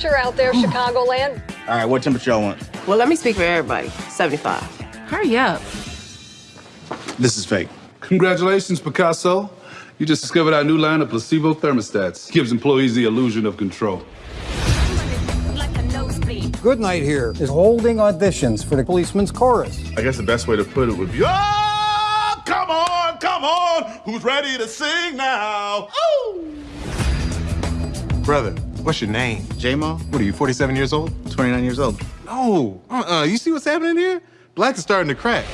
temperature out there, mm. Chicagoland? All right, what temperature y'all want? Well, let me speak for everybody. 75. Hurry up. This is fake. Congratulations, Picasso. You just discovered our new line of placebo thermostats. Gives employees the illusion of control. Goodnight here is holding auditions for the policeman's chorus. I guess the best way to put it would be, oh, come on, come on, who's ready to sing now? Ooh. Brother, what's your name? J-Mo, What are you, 47 years old? 29 years old. No. Uh-uh. You see what's happening here? Black is starting to crack.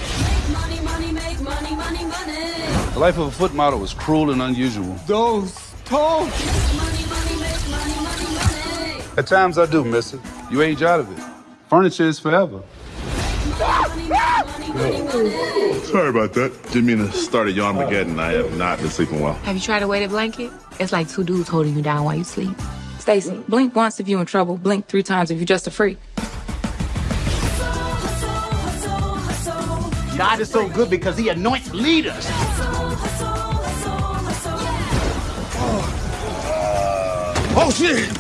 Money, money, money, money, money. the life of a foot model is cruel and unusual. Those toes. At times I do miss it. You age out of it. Furniture is forever. Sorry about that. Didn't mean to start a Yarmageddon. I have not been sleeping well. Have you tried a weighted blanket? It's like two dudes holding you down while you sleep. Stacy, blink once if you're in trouble. Blink three times if you're just a freak. God is so good because he anoints leaders. Oh, shit!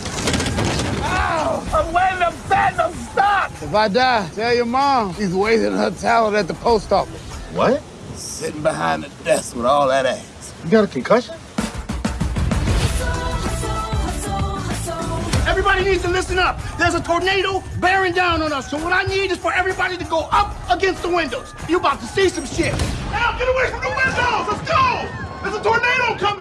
I'm wearing the phantom stock. If I die, tell your mom she's wasting her talent at the post office. What? Sitting behind the desk with all that ass. You got a concussion? Everybody needs to listen up. There's a tornado bearing down on us. So what I need is for everybody to go up against the windows. You about to see some shit. Now get away from the windows!